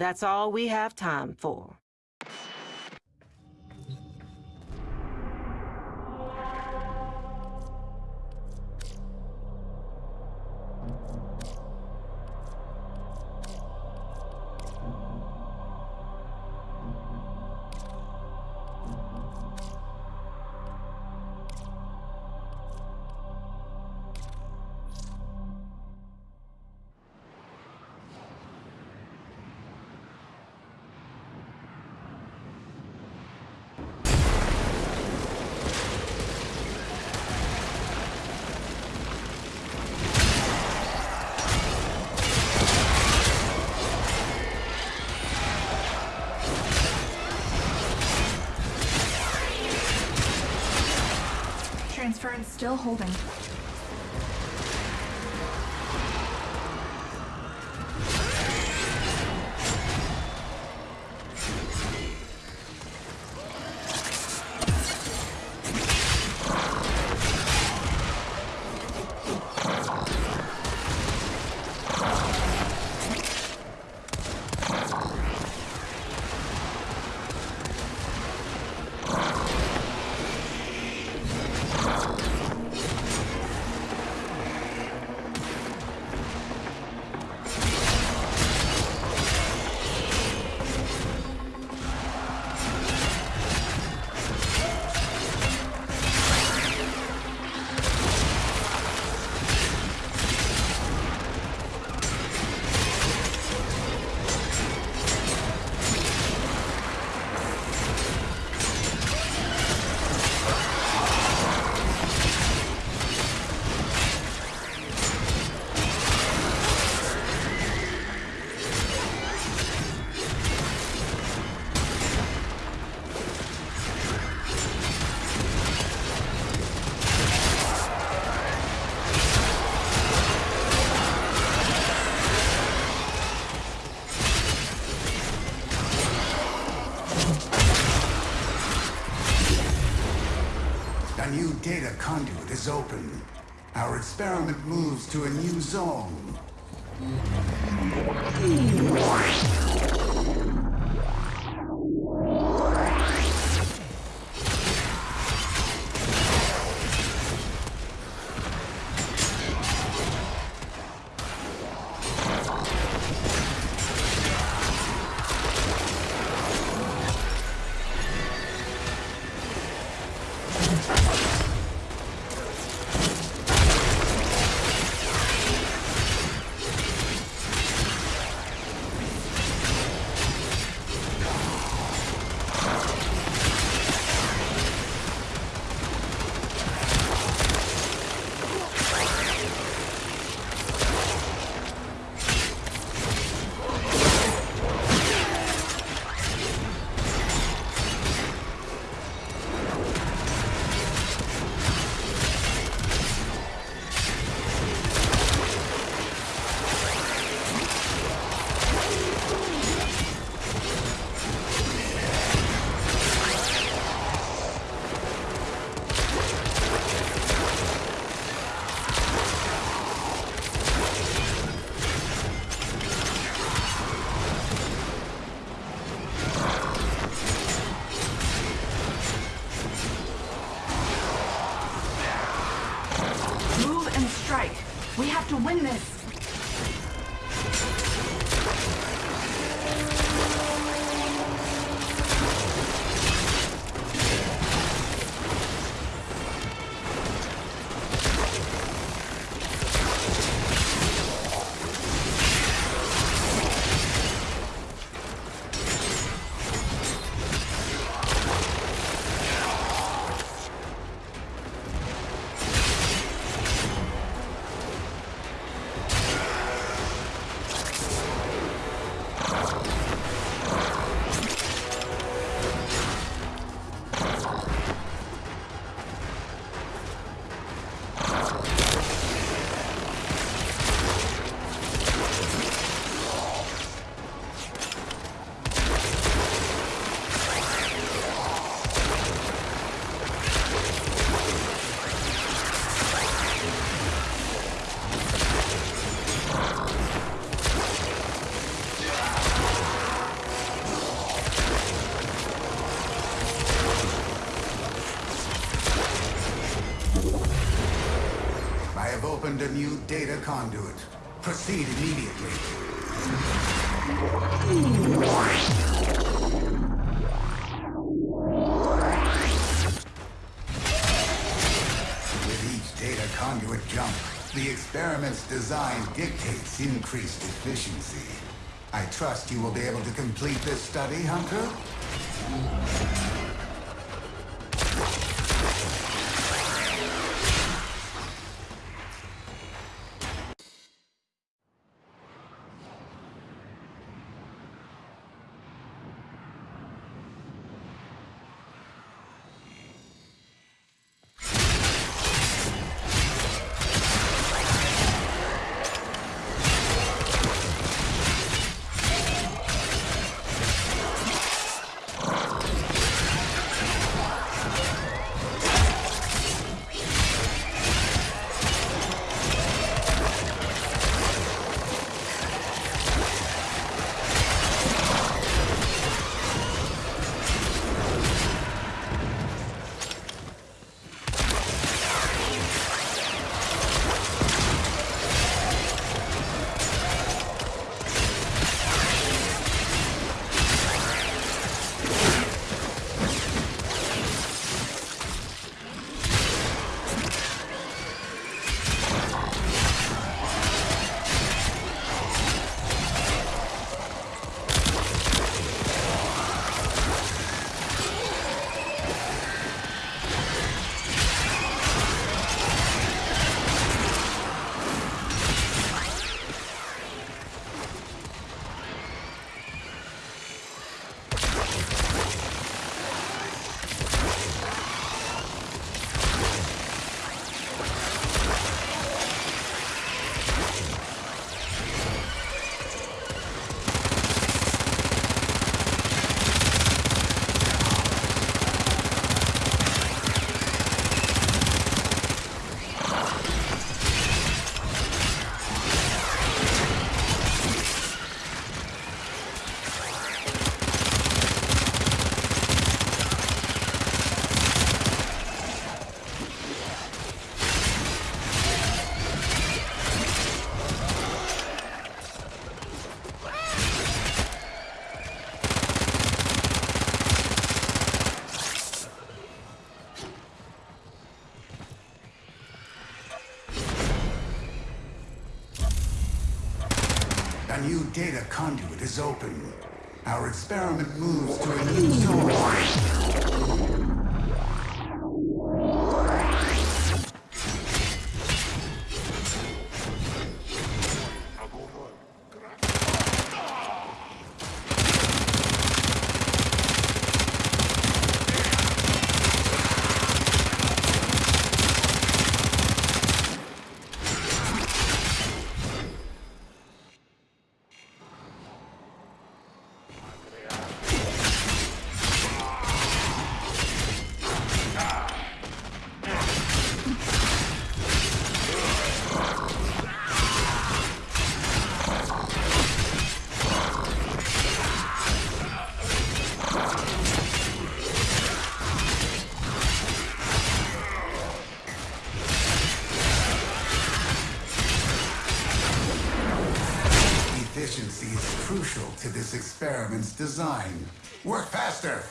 That's all we have time for. Transference still holding. Data conduit is open. Our experiment moves to a new zone. We have to win this. New data conduit. Proceed immediately. With each data conduit jump, the experiment's design dictates increased efficiency. I trust you will be able to complete this study, Hunter? Conduit is open. Our experiment moves to a new zone. Efficiency is crucial to this experiment's design. Work faster!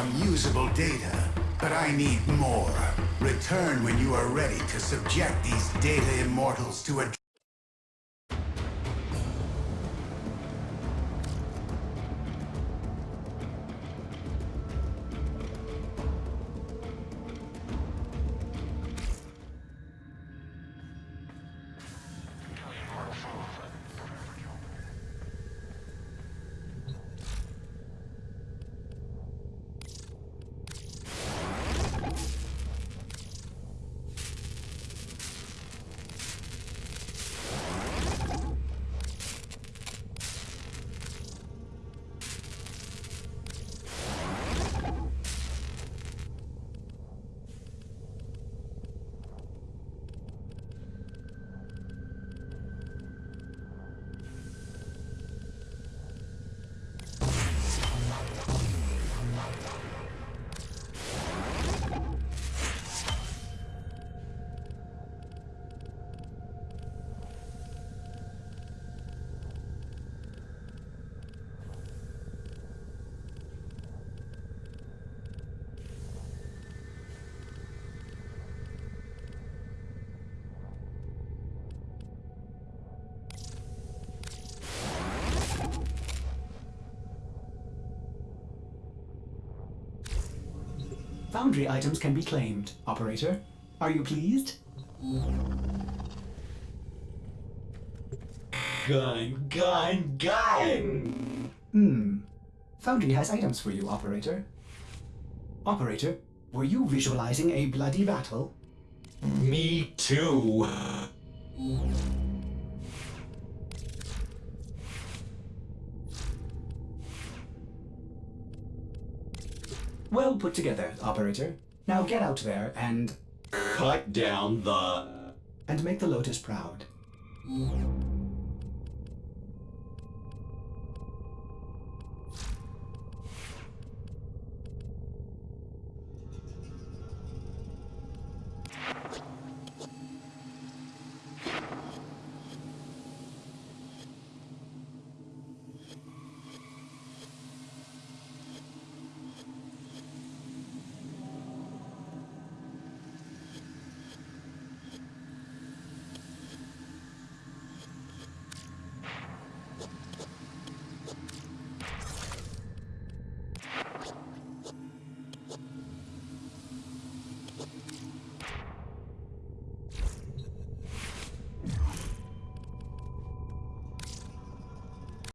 Some usable data, but I need more. Return when you are ready to subject these data immortals to a Foundry items can be claimed, Operator. Are you pleased? Gun, gun, gun! Hmm. Foundry has items for you, Operator. Operator, were you visualizing a bloody battle? Me too. Well put together, Operator. Now get out there and Cut down the. and make the Lotus proud.